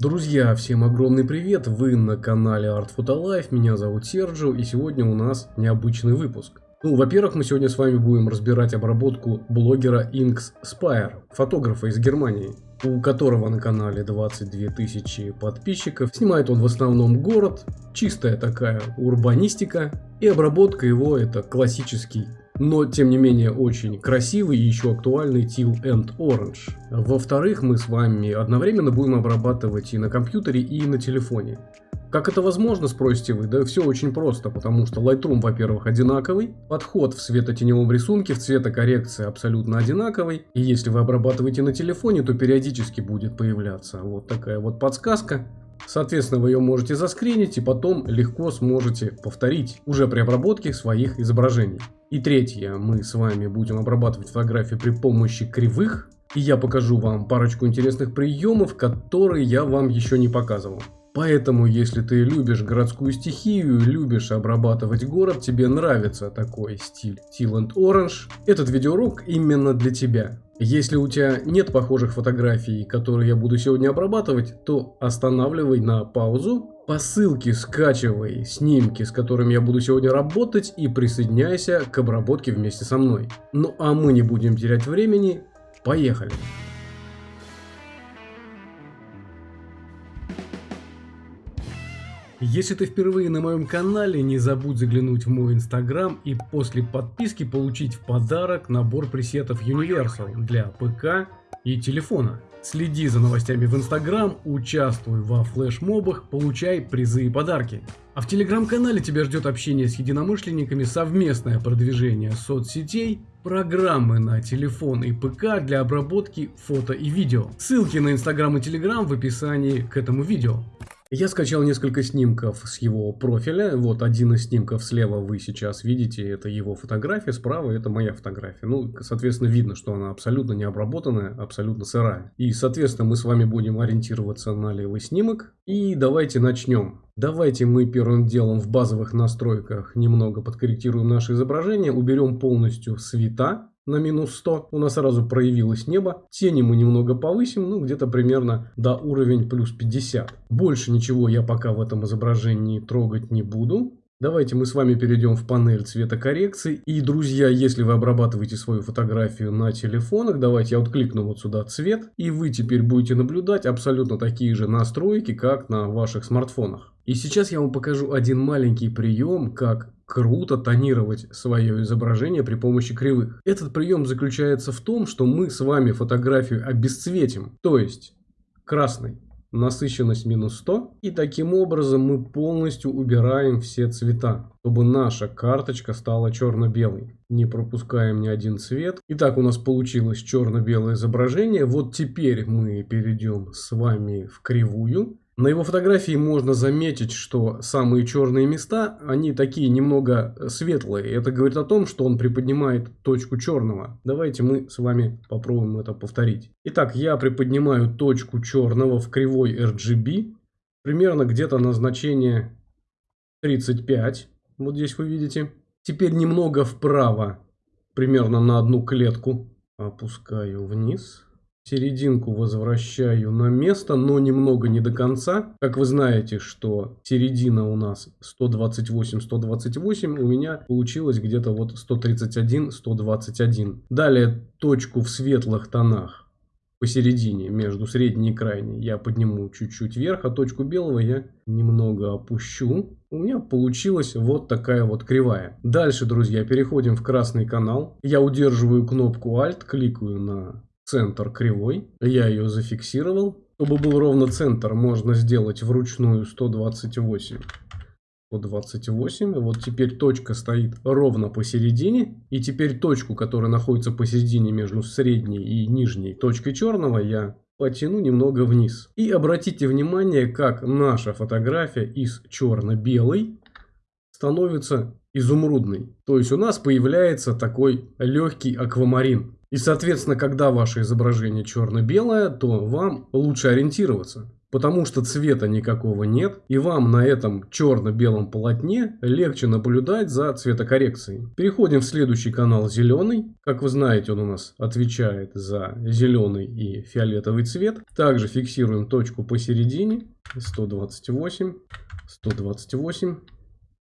Друзья, всем огромный привет! Вы на канале Art Photo Life, меня зовут Серджио и сегодня у нас необычный выпуск. Ну, во-первых, мы сегодня с вами будем разбирать обработку блогера Inks Spire, фотографа из Германии, у которого на канале 22 тысячи подписчиков. Снимает он в основном город, чистая такая урбанистика, и обработка его это классический но тем не менее очень красивый и еще актуальный Teal and Orange. Во-вторых, мы с вами одновременно будем обрабатывать и на компьютере, и на телефоне. Как это возможно, спросите вы? Да все очень просто, потому что Lightroom, во-первых, одинаковый, подход в светотеневом рисунке, в цветокоррекции абсолютно одинаковый, и если вы обрабатываете на телефоне, то периодически будет появляться вот такая вот подсказка, Соответственно, вы ее можете заскринить и потом легко сможете повторить уже при обработке своих изображений. И третье, мы с вами будем обрабатывать фотографии при помощи кривых. И я покажу вам парочку интересных приемов, которые я вам еще не показывал. Поэтому, если ты любишь городскую стихию, любишь обрабатывать город, тебе нравится такой стиль and Orange, этот видеоурок именно для тебя. Если у тебя нет похожих фотографий, которые я буду сегодня обрабатывать, то останавливай на паузу, по ссылке скачивай снимки, с которыми я буду сегодня работать и присоединяйся к обработке вместе со мной. Ну а мы не будем терять времени, поехали! Если ты впервые на моем канале, не забудь заглянуть в мой инстаграм и после подписки получить в подарок набор пресетов Universal для ПК и телефона. Следи за новостями в инстаграм, участвуй во флешмобах, получай призы и подарки. А в телеграм-канале тебя ждет общение с единомышленниками, совместное продвижение соцсетей, программы на телефон и ПК для обработки фото и видео. Ссылки на инстаграм и телеграм в описании к этому видео. Я скачал несколько снимков с его профиля. Вот один из снимков слева вы сейчас видите, это его фотография, справа это моя фотография. Ну, соответственно, видно, что она абсолютно не обработанная, абсолютно сырая. И, соответственно, мы с вами будем ориентироваться на левый снимок. И давайте начнем. Давайте мы первым делом в базовых настройках немного подкорректируем наше изображение, уберем полностью света на минус 100. У нас сразу проявилось небо. Тени мы немного повысим, ну где-то примерно до уровень плюс 50. Больше ничего я пока в этом изображении трогать не буду. Давайте мы с вами перейдем в панель цветокоррекции. И, друзья, если вы обрабатываете свою фотографию на телефонах, давайте я вот кликну вот сюда цвет. И вы теперь будете наблюдать абсолютно такие же настройки, как на ваших смартфонах. И сейчас я вам покажу один маленький прием, как круто тонировать свое изображение при помощи кривых. Этот прием заключается в том, что мы с вами фотографию обесцветим, то есть красный насыщенность минус 100. И таким образом мы полностью убираем все цвета, чтобы наша карточка стала черно-белой. Не пропускаем ни один цвет. Итак, у нас получилось черно-белое изображение. Вот теперь мы перейдем с вами в кривую. На его фотографии можно заметить, что самые черные места, они такие немного светлые. Это говорит о том, что он приподнимает точку черного. Давайте мы с вами попробуем это повторить. Итак, я приподнимаю точку черного в кривой RGB. Примерно где-то на значение 35. Вот здесь вы видите. Теперь немного вправо, примерно на одну клетку. Опускаю вниз серединку возвращаю на место, но немного не до конца. Как вы знаете, что середина у нас 128-128, у меня получилось где-то вот 131-121. Далее точку в светлых тонах посередине, между средней и крайней, я подниму чуть-чуть вверх, а точку белого я немного опущу. У меня получилась вот такая вот кривая. Дальше, друзья, переходим в красный канал. Я удерживаю кнопку Alt, кликаю на центр кривой. Я ее зафиксировал. Чтобы был ровно центр, можно сделать вручную 128. 128. Вот теперь точка стоит ровно посередине. И теперь точку, которая находится посередине между средней и нижней точкой черного, я потяну немного вниз. И обратите внимание, как наша фотография из черно-белой становится изумрудной. То есть у нас появляется такой легкий аквамарин. И, соответственно, когда ваше изображение черно-белое, то вам лучше ориентироваться. потому что цвета никакого нет, и вам на этом черно-белом полотне легче наблюдать за цветокоррекцией. Переходим в следующий канал зеленый. Как вы знаете, он у нас отвечает за зеленый и фиолетовый цвет. Также фиксируем точку посередине, 128, 128.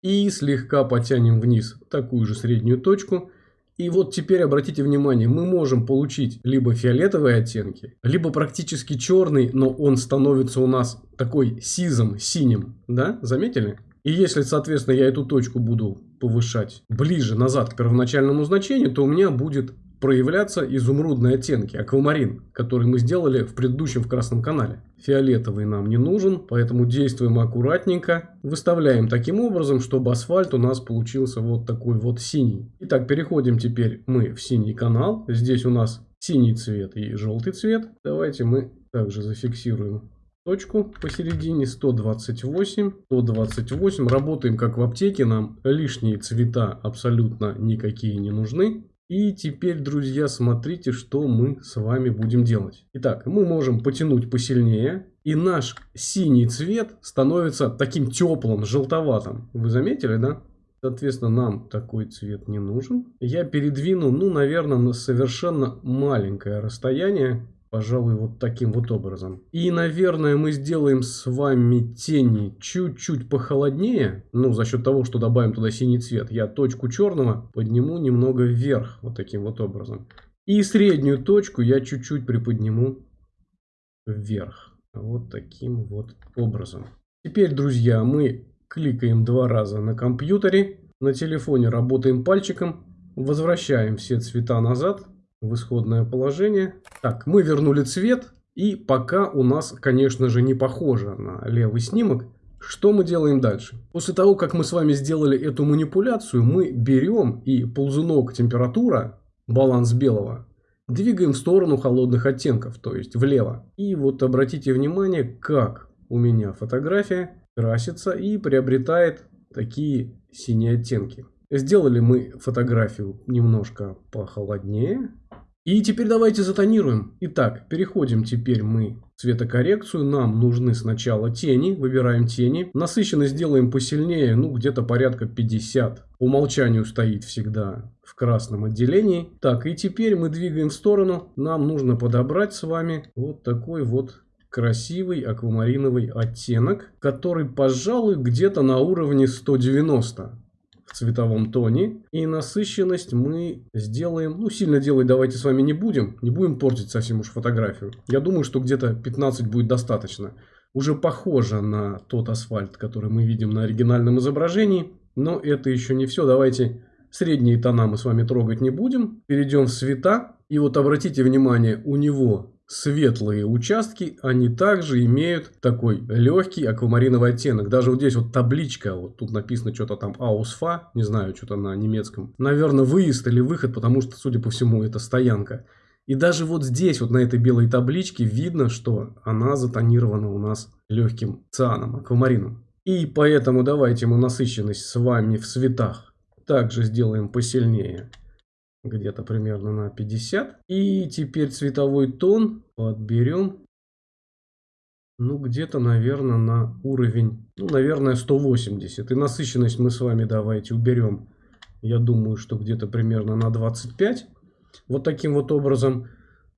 И слегка потянем вниз такую же среднюю точку. И вот теперь обратите внимание, мы можем получить либо фиолетовые оттенки, либо практически черный, но он становится у нас такой сизом, синим. Да, заметили? И если, соответственно, я эту точку буду повышать ближе назад к первоначальному значению, то у меня будет проявляться изумрудные оттенки, аквамарин, который мы сделали в предыдущем в красном канале. Фиолетовый нам не нужен, поэтому действуем аккуратненько. Выставляем таким образом, чтобы асфальт у нас получился вот такой вот синий. Итак, переходим теперь мы в синий канал. Здесь у нас синий цвет и желтый цвет. Давайте мы также зафиксируем точку посередине 128 128 работаем как в аптеке нам лишние цвета абсолютно никакие не нужны и теперь, друзья, смотрите, что мы с вами будем делать. Итак, мы можем потянуть посильнее, и наш синий цвет становится таким теплым, желтоватым. Вы заметили, да? Соответственно, нам такой цвет не нужен. Я передвину, ну, наверное, на совершенно маленькое расстояние пожалуй, вот таким вот образом. И, наверное, мы сделаем с вами тени чуть-чуть похолоднее. Ну, за счет того, что добавим туда синий цвет. Я точку черного подниму немного вверх. Вот таким вот образом. И среднюю точку я чуть-чуть приподниму вверх. Вот таким вот образом. Теперь, друзья, мы кликаем два раза на компьютере. На телефоне работаем пальчиком. Возвращаем все цвета назад в исходное положение. Так, мы вернули цвет. И пока у нас, конечно же, не похоже на левый снимок. Что мы делаем дальше? После того, как мы с вами сделали эту манипуляцию, мы берем и ползунок температура, баланс белого, двигаем в сторону холодных оттенков, то есть влево. И вот обратите внимание, как у меня фотография красится и приобретает такие синие оттенки. Сделали мы фотографию немножко похолоднее. И теперь давайте затонируем. Итак, переходим теперь мы в цветокоррекцию. Нам нужны сначала тени. Выбираем тени. Насыщенность сделаем посильнее, ну где-то порядка 50. По умолчанию стоит всегда в красном отделении. Так, и теперь мы двигаем в сторону. Нам нужно подобрать с вами вот такой вот красивый аквамариновый оттенок, который, пожалуй, где-то на уровне 190 в цветовом тоне. И насыщенность мы сделаем, ну сильно делать давайте с вами не будем, не будем портить совсем уж фотографию. Я думаю, что где-то 15 будет достаточно. Уже похоже на тот асфальт, который мы видим на оригинальном изображении. Но это еще не все. Давайте средние тона мы с вами трогать не будем. Перейдем в цвета. И вот обратите внимание, у него светлые участки, они также имеют такой легкий аквамариновый оттенок. Даже вот здесь вот табличка, вот тут написано что-то там Ausfa, не знаю, что-то на немецком. Наверное, выезд или выход, потому что, судя по всему, это стоянка. И даже вот здесь, вот на этой белой табличке, видно, что она затонирована у нас легким цианом, аквамарином. И поэтому давайте мы насыщенность с вами в цветах также сделаем посильнее где-то примерно на 50. И теперь цветовой тон подберем. Ну, где-то, наверное, на уровень, ну, наверное, 180. И насыщенность мы с вами давайте уберем. Я думаю, что где-то примерно на 25. Вот таким вот образом.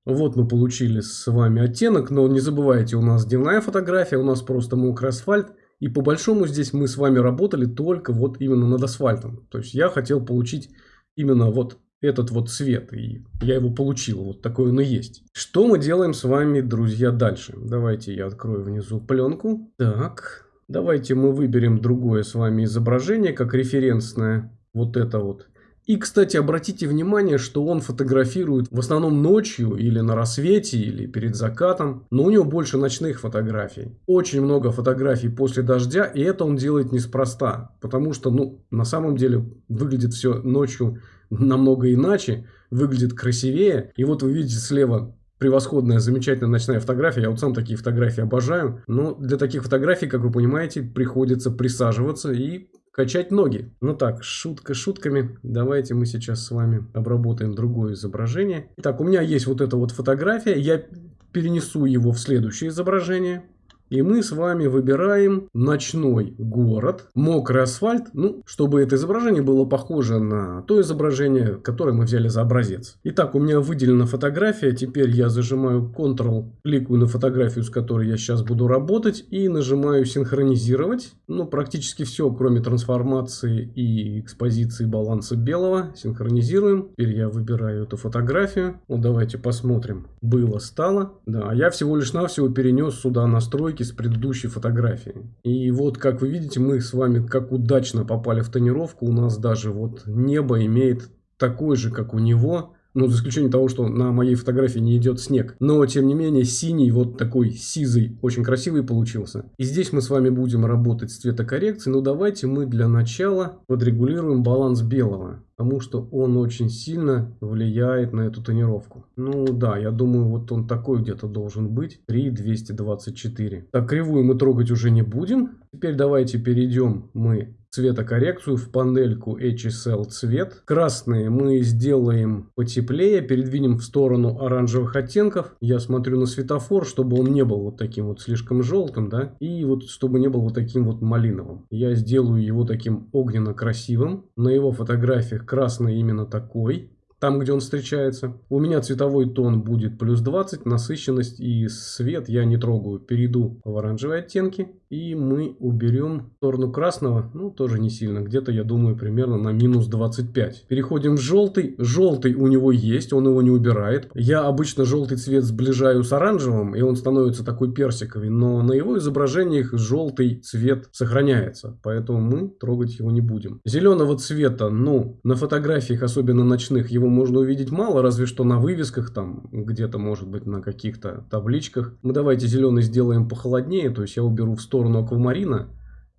Вот мы получили с вами оттенок, но не забывайте, у нас дневная фотография, у нас просто мокрый асфальт. И по большому здесь мы с вами работали только вот именно над асфальтом. То есть я хотел получить именно вот этот вот цвет. И я его получил. Вот такой он и есть. Что мы делаем с вами, друзья, дальше? Давайте я открою внизу пленку. Так. Давайте мы выберем другое с вами изображение, как референсное. Вот это вот. И, кстати, обратите внимание, что он фотографирует в основном ночью или на рассвете, или перед закатом. Но у него больше ночных фотографий. Очень много фотографий после дождя, и это он делает неспроста. Потому что, ну, на самом деле выглядит все ночью намного иначе, выглядит красивее. И вот вы видите слева превосходная, замечательная ночная фотография. Я вот сам такие фотографии обожаю. Но для таких фотографий, как вы понимаете, приходится присаживаться и качать ноги. Ну так, шутка шутками. Давайте мы сейчас с вами обработаем другое изображение. Итак, у меня есть вот эта вот фотография. Я перенесу его в следующее изображение. И мы с вами выбираем ночной город, мокрый асфальт, ну, чтобы это изображение было похоже на то изображение, которое мы взяли за образец. Итак, у меня выделена фотография, теперь я зажимаю Ctrl, кликаю на фотографию, с которой я сейчас буду работать, и нажимаю синхронизировать. Ну, практически все, кроме трансформации и экспозиции баланса белого, синхронизируем. Теперь я выбираю эту фотографию. Ну, давайте посмотрим. Было, стало. Да, а я всего лишь навсего перенес сюда настройки с предыдущей фотографии. И вот, как вы видите, мы с вами как удачно попали в тонировку. У нас даже вот небо имеет такой же, как у него. Ну, за исключением того, что на моей фотографии не идет снег. Но, тем не менее, синий, вот такой сизый, очень красивый получился. И здесь мы с вами будем работать с цветокоррекцией. Но давайте мы для начала подрегулируем баланс белого. Потому что он очень сильно влияет на эту тонировку. Ну да, я думаю, вот он такой где-то должен быть. 3,224. Так, кривую мы трогать уже не будем. Теперь давайте перейдем мы цветокоррекцию в панельку HSL цвет. Красные мы сделаем потеплее, передвинем в сторону оранжевых оттенков. Я смотрю на светофор, чтобы он не был вот таким вот слишком желтым, да, и вот чтобы не был вот таким вот малиновым. Я сделаю его таким огненно-красивым. На его фотографиях красный именно такой там, где он встречается. У меня цветовой тон будет плюс 20, насыщенность и свет я не трогаю. Перейду в оранжевые оттенки. И мы уберем сторону красного, ну тоже не сильно, где-то я думаю примерно на минус 25. Переходим в желтый. Желтый у него есть, он его не убирает. Я обычно желтый цвет сближаю с оранжевым, и он становится такой персиковый. Но на его изображениях желтый цвет сохраняется, поэтому мы трогать его не будем. Зеленого цвета, ну, на фотографиях, особенно ночных, его можно увидеть мало, разве что на вывесках там, где-то может быть на каких-то табличках. Мы давайте зеленый сделаем похолоднее, то есть я уберу в сторону сторону аквамарина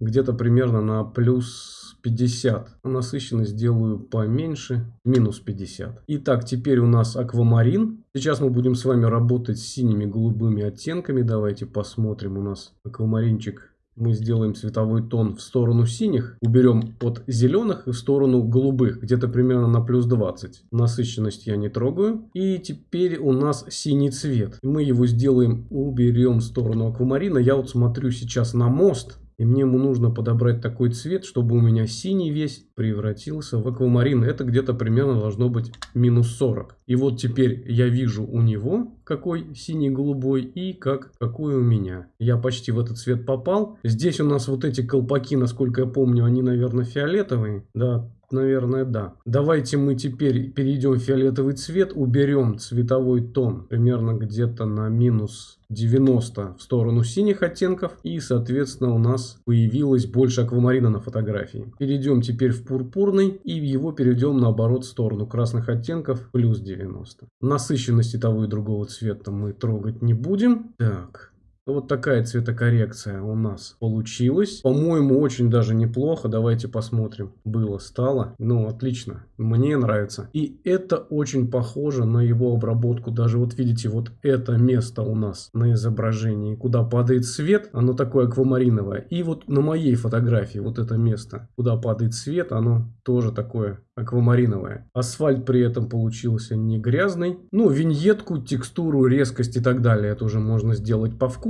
где-то примерно на плюс 50. А насыщенность сделаю поменьше, минус 50. Итак, теперь у нас аквамарин. Сейчас мы будем с вами работать с синими голубыми оттенками. Давайте посмотрим у нас аквамаринчик мы сделаем цветовой тон в сторону синих, уберем от зеленых и в сторону голубых, где-то примерно на плюс 20. Насыщенность я не трогаю. И теперь у нас синий цвет. Мы его сделаем, уберем в сторону аквамарина. Я вот смотрю сейчас на мост. И мне ему нужно подобрать такой цвет, чтобы у меня синий весь превратился в аквамарин. Это где-то примерно должно быть минус 40. И вот теперь я вижу у него какой синий-голубой и как, какой у меня. Я почти в этот цвет попал. Здесь у нас вот эти колпаки, насколько я помню, они, наверное, фиолетовые. Да, Наверное, да. Давайте мы теперь перейдем в фиолетовый цвет, уберем цветовой тон примерно где-то на минус 90 в сторону синих оттенков. И, соответственно, у нас появилось больше аквамарина на фотографии. Перейдем теперь в пурпурный и его перейдем наоборот в сторону красных оттенков плюс 90. Насыщенности того и другого цвета мы трогать не будем. Так, вот такая цветокоррекция у нас получилась. По-моему, очень даже неплохо. Давайте посмотрим. Было, стало. Ну, отлично. Мне нравится. И это очень похоже на его обработку. Даже вот видите, вот это место у нас на изображении, куда падает свет, оно такое аквамариновое. И вот на моей фотографии вот это место, куда падает свет, оно тоже такое аквамариновая. Асфальт при этом получился не грязный. Ну, виньетку, текстуру, резкость и так далее. Это уже можно сделать по вкусу.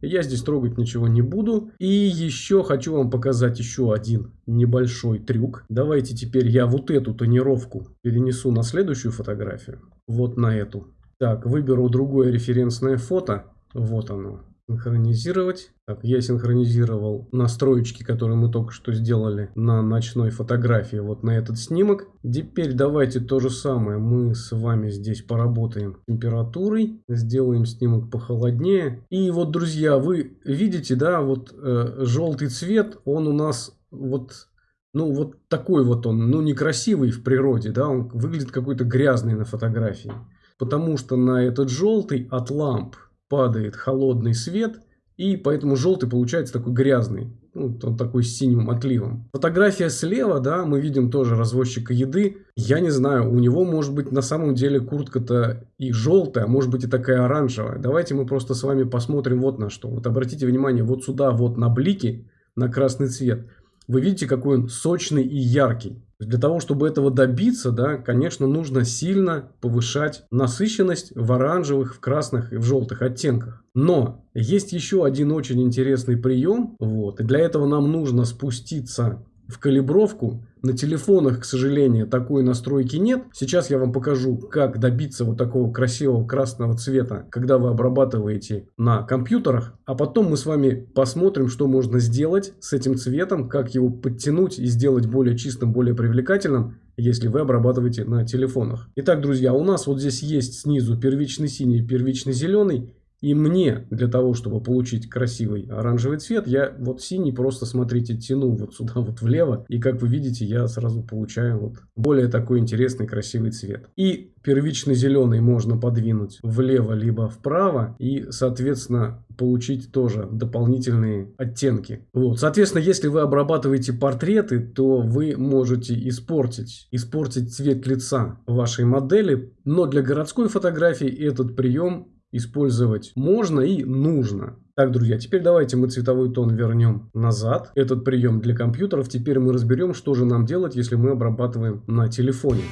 Я здесь трогать ничего не буду. И еще хочу вам показать еще один небольшой трюк. Давайте теперь я вот эту тонировку перенесу на следующую фотографию. Вот на эту. Так, выберу другое референсное фото. Вот оно. Синхронизировать. Так, я синхронизировал настроечки, которые мы только что сделали на ночной фотографии, вот на этот снимок. Теперь давайте то же самое. Мы с вами здесь поработаем температурой. Сделаем снимок похолоднее. И вот, друзья, вы видите, да, вот э, желтый цвет, он у нас вот ну, вот такой вот он, ну, некрасивый в природе, да, он выглядит какой-то грязный на фотографии. Потому что на этот желтый от ламп падает холодный свет, и поэтому желтый получается такой грязный, ну, он такой с синим отливом. Фотография слева, да, мы видим тоже развозчика еды. Я не знаю, у него может быть на самом деле куртка-то и желтая, а может быть и такая оранжевая. Давайте мы просто с вами посмотрим вот на что. Вот обратите внимание, вот сюда вот на блики, на красный цвет. Вы видите, какой он сочный и яркий. Для того, чтобы этого добиться, да, конечно, нужно сильно повышать насыщенность в оранжевых, в красных и в желтых оттенках. Но есть еще один очень интересный прием. Вот, и для этого нам нужно спуститься в калибровку. На телефонах, к сожалению, такой настройки нет. Сейчас я вам покажу, как добиться вот такого красивого красного цвета, когда вы обрабатываете на компьютерах. А потом мы с вами посмотрим, что можно сделать с этим цветом, как его подтянуть и сделать более чистым, более привлекательным, если вы обрабатываете на телефонах. Итак, друзья, у нас вот здесь есть снизу первичный синий, первичный зеленый. И мне для того, чтобы получить красивый оранжевый цвет, я вот синий просто, смотрите, тяну вот сюда вот влево. И как вы видите, я сразу получаю вот более такой интересный красивый цвет. И первичный зеленый можно подвинуть влево либо вправо. И, соответственно, получить тоже дополнительные оттенки. Вот. Соответственно, если вы обрабатываете портреты, то вы можете испортить, испортить цвет лица вашей модели. Но для городской фотографии этот прием использовать можно и нужно. Так, друзья, теперь давайте мы цветовой тон вернем назад. Этот прием для компьютеров. Теперь мы разберем, что же нам делать, если мы обрабатываем на телефоне.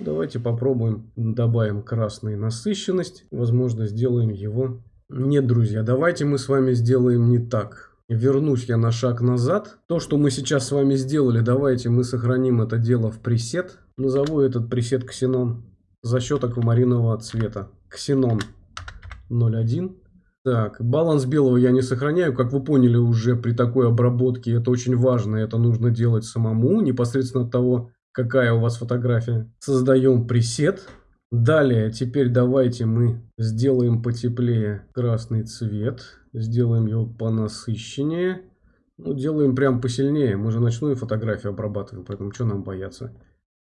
Давайте попробуем, добавим красный насыщенность. Возможно, сделаем его... Нет, друзья, давайте мы с вами сделаем не так. Вернусь я на шаг назад. То, что мы сейчас с вами сделали, давайте мы сохраним это дело в пресет. Назову этот пресет ксенон за счет аквамаринового цвета. Ксенон 01. Так, баланс белого я не сохраняю. Как вы поняли уже при такой обработке, это очень важно. Это нужно делать самому, непосредственно от того, какая у вас фотография. Создаем пресет. Далее, теперь давайте мы сделаем потеплее красный цвет. Сделаем его понасыщеннее. Ну, делаем прям посильнее. Мы же ночную фотографию обрабатываем, поэтому что нам бояться.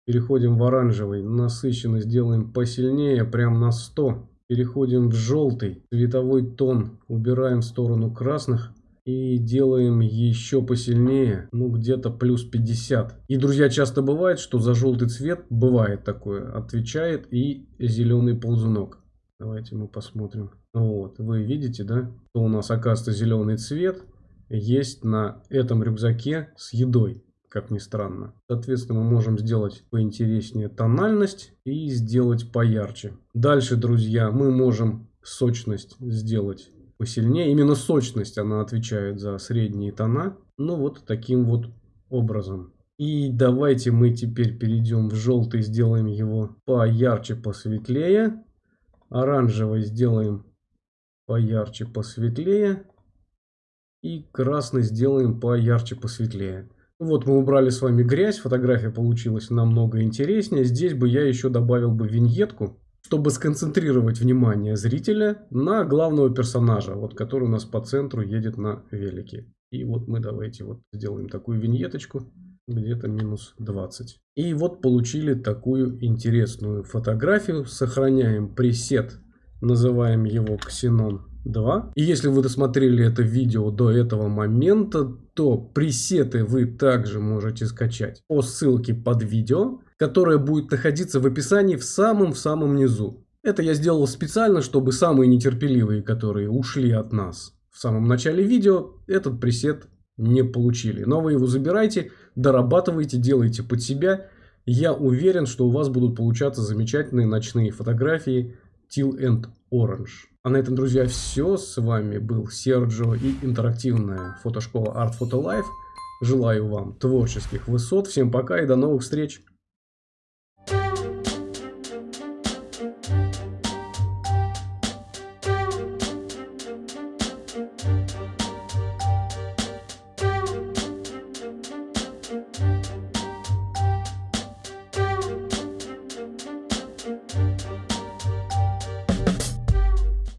Переходим в оранжевый. Насыщенность делаем посильнее, прям на 100. Переходим в желтый. Цветовой тон убираем в сторону красных. И делаем еще посильнее, ну где-то плюс 50. И, друзья, часто бывает, что за желтый цвет, бывает такое, отвечает и зеленый ползунок. Давайте мы посмотрим. Вот, вы видите, да, что у нас, оказывается, зеленый цвет есть на этом рюкзаке с едой, как ни странно. Соответственно, мы можем сделать поинтереснее тональность и сделать поярче. Дальше, друзья, мы можем сочность сделать посильнее. Именно сочность она отвечает за средние тона. Ну вот таким вот образом. И давайте мы теперь перейдем в желтый, сделаем его поярче, посветлее. Оранжевый сделаем поярче, посветлее. И красный сделаем поярче, посветлее. Вот мы убрали с вами грязь, фотография получилась намного интереснее. Здесь бы я еще добавил бы виньетку чтобы сконцентрировать внимание зрителя на главного персонажа, вот который у нас по центру едет на велике. И вот мы давайте вот сделаем такую виньеточку, где-то минус 20. И вот получили такую интересную фотографию. Сохраняем пресет, называем его Xenon 2. И если вы досмотрели это видео до этого момента, то пресеты вы также можете скачать по ссылке под видео которая будет находиться в описании в самом-в самом низу. Это я сделал специально, чтобы самые нетерпеливые, которые ушли от нас в самом начале видео, этот пресет не получили. Но вы его забирайте, дорабатывайте, делайте под себя. Я уверен, что у вас будут получаться замечательные ночные фотографии Teal and Orange. А на этом, друзья, все. С вами был Серджо и интерактивная фотошкола Art Photo Life. Желаю вам творческих высот. Всем пока и до новых встреч.